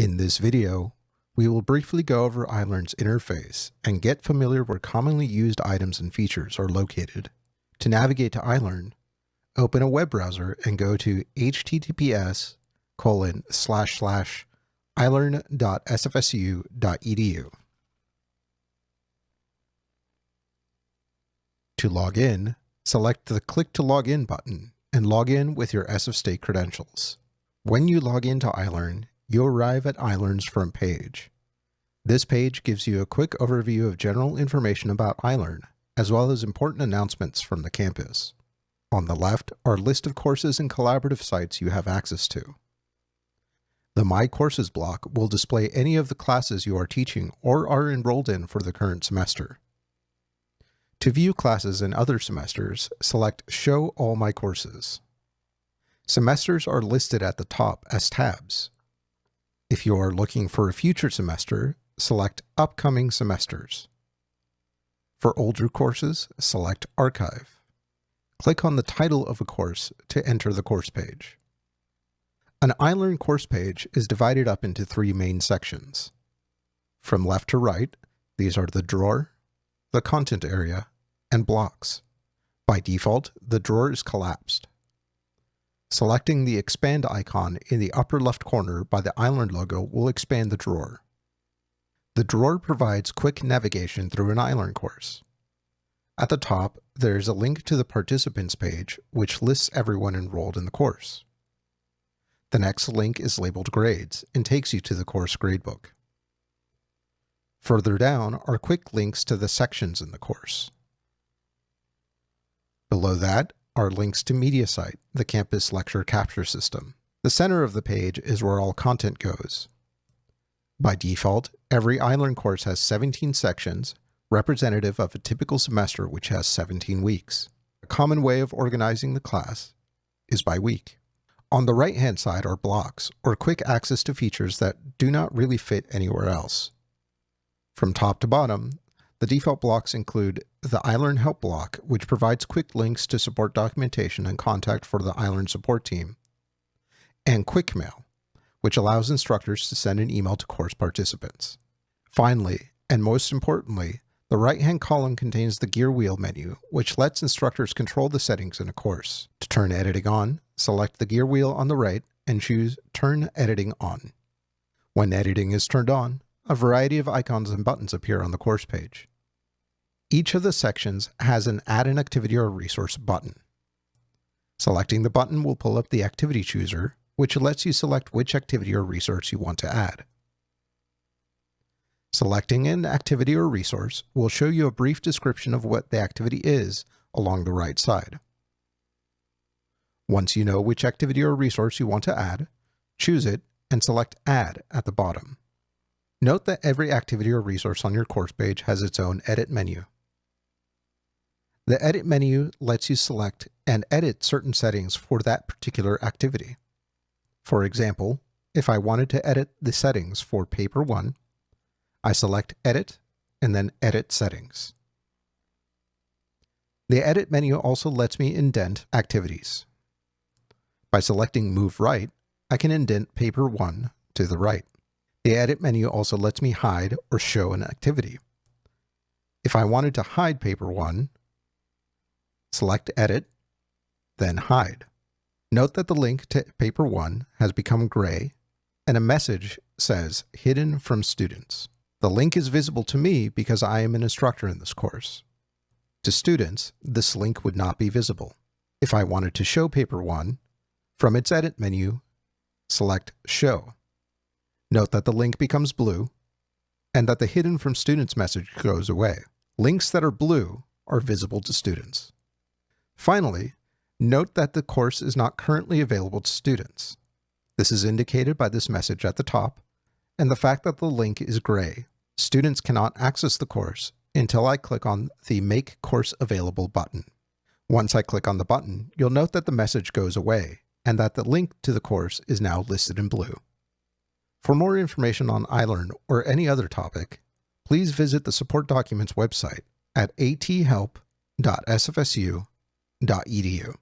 In this video, we will briefly go over iLearn's interface and get familiar where commonly used items and features are located. To navigate to iLearn, open a web browser and go to https colon slash slash ilearn.sfsu.edu. To log in, select the Click to Log In button and log in with your SF State credentials. When you log into iLearn, you arrive at iLearn's front page. This page gives you a quick overview of general information about iLearn, as well as important announcements from the campus. On the left are list of courses and collaborative sites you have access to. The My Courses block will display any of the classes you are teaching or are enrolled in for the current semester. To view classes in other semesters, select Show All My Courses. Semesters are listed at the top as tabs. If you are looking for a future semester, select Upcoming Semesters. For older courses, select Archive. Click on the title of a course to enter the course page. An iLearn course page is divided up into three main sections. From left to right, these are the drawer, the content area, and blocks. By default, the drawer is collapsed. Selecting the expand icon in the upper left corner by the iLearn logo will expand the drawer. The drawer provides quick navigation through an iLearn course. At the top, there is a link to the participants page, which lists everyone enrolled in the course. The next link is labeled grades and takes you to the course gradebook. Further down are quick links to the sections in the course. Below that are links to MediaSite, the campus lecture capture system. The center of the page is where all content goes. By default, every iLearn course has 17 sections, representative of a typical semester which has 17 weeks. A common way of organizing the class is by week. On the right-hand side are blocks, or quick access to features that do not really fit anywhere else. From top to bottom, the default blocks include the iLearn Help block, which provides quick links to support documentation and contact for the iLearn support team, and Quick Mail, which allows instructors to send an email to course participants. Finally, and most importantly, the right-hand column contains the gear wheel menu, which lets instructors control the settings in a course. To turn editing on, select the gear wheel on the right and choose Turn Editing On. When editing is turned on, a variety of icons and buttons appear on the course page. Each of the sections has an Add an Activity or Resource button. Selecting the button will pull up the Activity Chooser, which lets you select which activity or resource you want to add. Selecting an activity or resource will show you a brief description of what the activity is along the right side. Once you know which activity or resource you want to add, choose it and select Add at the bottom. Note that every activity or resource on your course page has its own edit menu. The Edit menu lets you select and edit certain settings for that particular activity. For example, if I wanted to edit the settings for Paper 1, I select Edit and then Edit Settings. The Edit menu also lets me indent activities. By selecting Move Right, I can indent Paper 1 to the right. The Edit menu also lets me hide or show an activity. If I wanted to hide Paper 1, select Edit, then Hide. Note that the link to Paper 1 has become gray and a message says Hidden from Students. The link is visible to me because I am an instructor in this course. To students, this link would not be visible. If I wanted to show Paper 1, from its Edit menu, select Show. Note that the link becomes blue and that the Hidden from Students message goes away. Links that are blue are visible to students. Finally, note that the course is not currently available to students. This is indicated by this message at the top and the fact that the link is gray. Students cannot access the course until I click on the Make Course Available button. Once I click on the button, you'll note that the message goes away and that the link to the course is now listed in blue. For more information on iLearn or any other topic, please visit the support documents website at athelp.sfsu.edu.